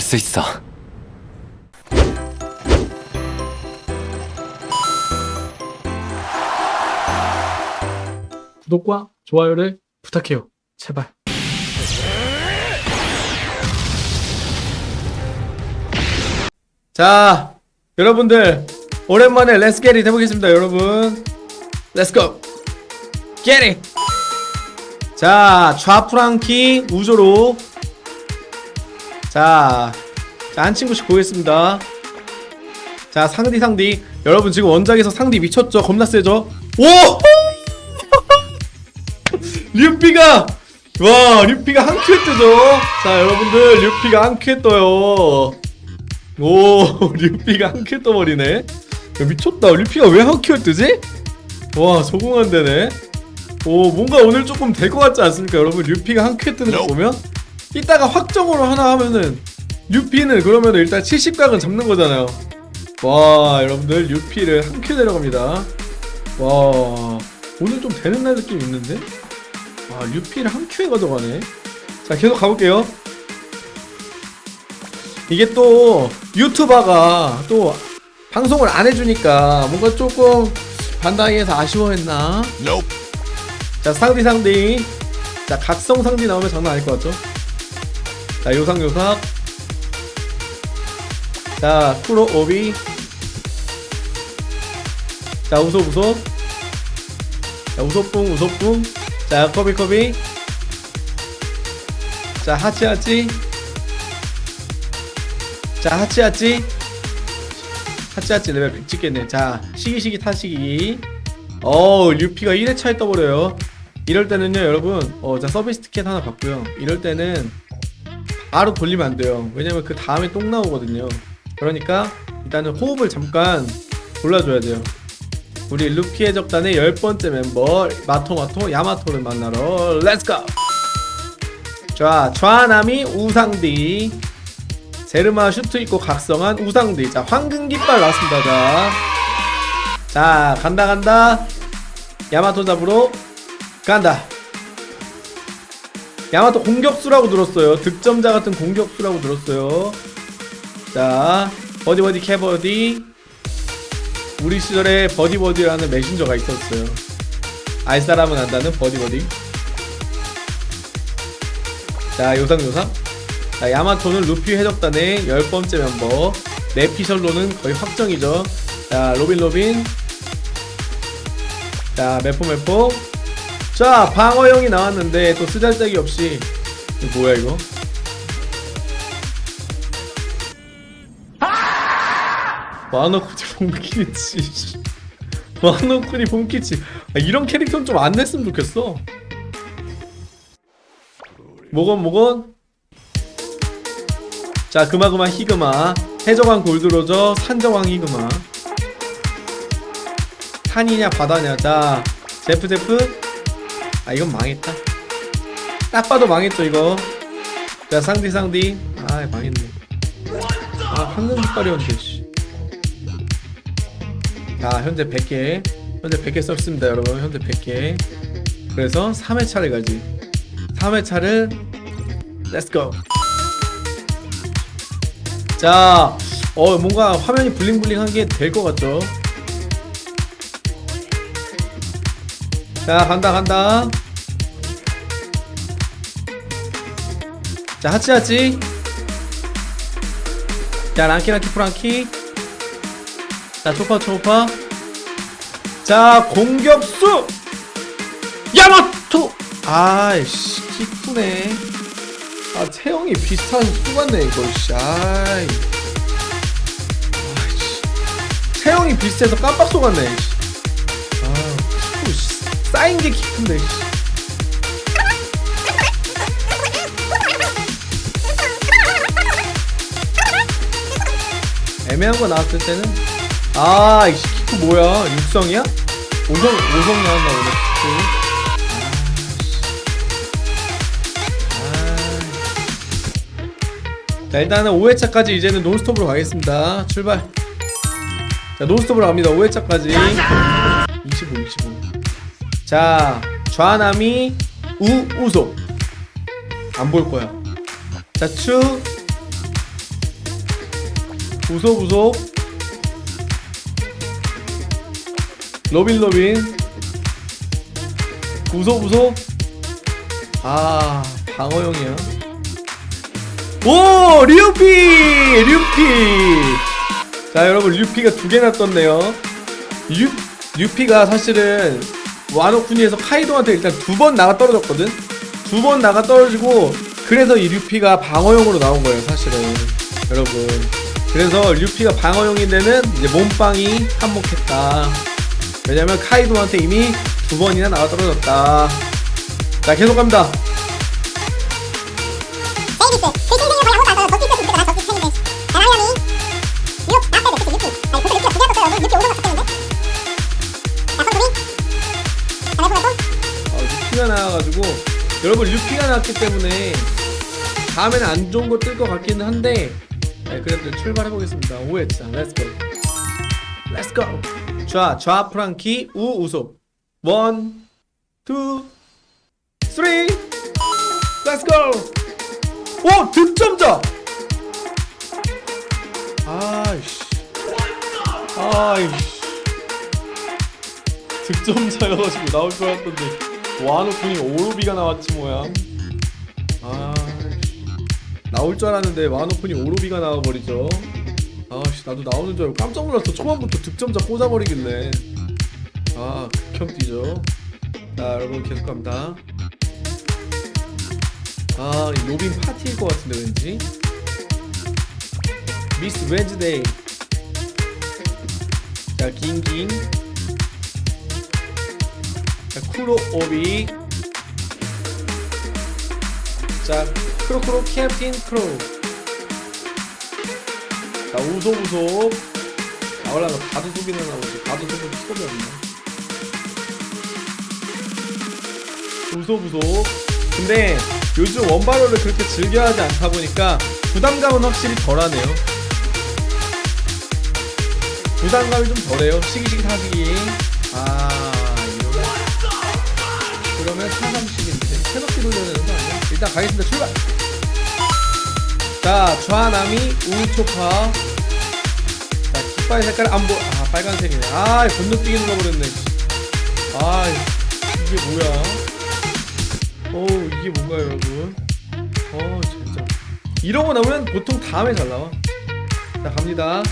할수 있어. 구독과 좋아요를 부탁해요. 제발. 자, 여러분들 오랜만에 let's get it 해보겠습니다, 여러분. Let's go. Get it. 자, 좌프랑키 우조로. 자, 자, 한 친구씩 보겠습니다. 자, 상디 상디. 여러분 지금 원작에서 상디 미쳤죠? 겁나 세죠? 오! 류피가 와 류피가 한 큐에 뜨죠 자 여러분들 류피가 한 큐에 떠요 오 류피가 한 큐에 떠버리네 야, 미쳤다 류피가 왜 한 큐에 뜨지? 와 적응 안 되네 오 뭔가 오늘 조금 될 것 같지 않습니까 여러분 류피가 한 큐에 뜨는 거 보면 이따가 확정으로 하나 하면은 류피는 그러면 일단 70각은 잡는 거잖아요. 와 여러분들 류피를 한 큐 내려갑니다. 와 오늘 좀 되는 날 느낌 있는데? 아 류피를 한 큐에 가져가네. 자 계속 가볼게요. 이게 또 유튜버가 또 방송을 안 해주니까 뭔가 조금 반다이에서 아쉬워했나? 자 상디 상디. 자 각성 상디 나오면 장난 아닐 것 같죠 자 요상 요삭 자 쿠로 오비. 자 우소 우소. 자 우소뿡 우소뿡 자 커비 커비. 자 하치 하치. 자 하치 하치. 하치 하치 레벨 100 찍겠네. 자 시기 시기 타시기. 어 루피가 1회차에 떠버려요. 이럴 때는요 여러분. 어자 서비스 티켓 하나 받고요. 이럴 때는 바로 돌리면 안 돼요. 왜냐면 그 다음에 똥 나오거든요. 그러니까 일단은 호흡을 잠깐 골라줘야 돼요. 우리 루피 해적단의 열 번째 멤버 마토마토 야마토를 만나러 let's go! 자, 좌나미 우상디. 제르마 슈트 입고 각성한 우상디. 자, 황금 깃발 나왔습니다. 자, 자 간다 간다. 야마토 잡으러 간다 야마토 공격수라고 들었어요 득점자 같은 공격수라고 들었어요 자 버디버디 캐버디 우리 시절에 버디버디라는 메신저가 있었어요. 알 사람은 안다는 버디버디. 자, 요상요상. 자, 야마토는 루피 해적단의 열 번째 멤버. 뇌피셜로는 거의 확정이죠. 자, 로빈 로빈. 자, 메포 메포. 자, 방어형이 나왔는데 또 쓰잘데기 없이 이거 뭐야 이거? 와노쿠니 본키치 와노쿠니 본키치 아, 이런 캐릭터는 좀 안 냈으면 좋겠어. 모건 모건. 자 그마그마 히그마. 해적왕 골드로저 산정왕 히그마. 산이냐 바다냐. 자 제프 제프 아 이건 망했다. 딱 봐도 망했죠 이거. 자 상디 상디. 아 망했네. 아 황금 깃발이었는데 씨. 자 현재 100개. 현재 100개 썼습니다 여러분. 현재 100개. 그래서 3회차를 가지. 3회차를 let's go 자 어, 뭔가 화면이 bling bling한 게 될 것 같죠? 자 간다 간다 자 하치 하치 자 랑키 랑키 프랑키. 자 초파 초파. 자 공격수. 야마토. 아이씨 키 크네. 아 체형이 비슷한 수 같네 이거 씨. 아이. 아이씨. 체형이 비슷해서 깜빡 속았네 씨. 아 키고 씨. 쌓인 게키 큰데 애매한 거 나왔을 때는 아, 이 키크 뭐야? 육성이야? 오성, 오성 나왔나 보네, 키크. 자, 일단은 5회차까지 이제는 논스톱으로 가겠습니다. 출발. 자, 논스톱으로 갑니다. 5회차까지. 25, 25. 자, 좌남이 우, 우소. 안 볼 거야. 자, 추, 우소 우소 로빈 로빈. 우소 우소 아 방어형이야. 오 루피! 루피! 자 여러분 루피가 두 개나 떴네요. 루, 루피가 사실은 와노쿠니에서 카이도한테 일단 두 번 나가 떨어졌거든? 두 번 나가 떨어지고 그래서 이 류피가 방어용으로 나온 거예요 사실은. 여러분 그래서 류피가 방어용인 데는 이제 몸빵이 한몫했다 왜냐면 카이도한테 이미 두 번이나 나가 떨어졌다 자 계속 갑니다 제이비스 그 신생이 거의 아무것도 안 써요 저스티스 진짜 나 저스티스 팬인데 나나야미 유혹 앞에 그치 유키 아니 벌써 유키가 두개 떴어요 여러분 유키 5선 바뀌었는데 자 선수리 자 내보내고 어, 루피가 나와가지고 여러분 루피가 나왔기 때문에 다음에는 안 좋은 거 뜰 것 같기는 한데 네, 그래도 출발해 보겠습니다. 오했자, let's go, let's go. 좌, 좌 프랑키, 우 우소. One, two, three, let's go. 오 득점자. 아이씨, 아이씨. 득점자여가지고 나올 줄 알았던데 와노쿤이 오로비가 나왔지 뭐야 아 나올 줄 알았는데 와노쿤이 오로비가 나와버리죠. 아씨 나도 나오는 줄 알고 깜짝 놀랐어. 초반부터 득점자 꽂아버리길래. 아 극혐 뛰죠. 자 여러분 계속 갑니다. 아이 로빈 파티일 것 같은데 왠지? 미스 웬즈데이 자 긴긴 자, 쿠로 오비 자 크로크로 캡틴 크로 자 우소 우소 나올라면 소비는 나오지 소비 수업이 없네. 우소 우소 근데 요즘 원바로를 그렇게 즐겨하지 않다 보니까 부담감은 확실히 덜하네요. 부담감이 좀 덜해요. 시기시기 사시기. 아 이러면. 그러면 330인데 새롭게 돌려야 되는 거 아니야? 일단 가겠습니다. 출발! 자 좌남이 우초파. 자 깃발 색깔 안보 아 빨간색이네. 아 건너뛰기 눌러버렸네 아 이게 뭐야? 어 이게 뭔가요 여러분? 어 진짜. 이런 거 나오면 보통 다음에 잘 나와. 자 갑니다